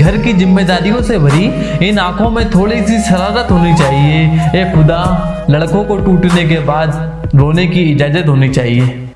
घर की जिम्मेदारियों से भरी, इन आँखों में थोड़ी सी शरारत होनी चाहिए। ए खुदा, लड़कों को टूटने के बाद रोने की इजाज़त होनी चाहिए।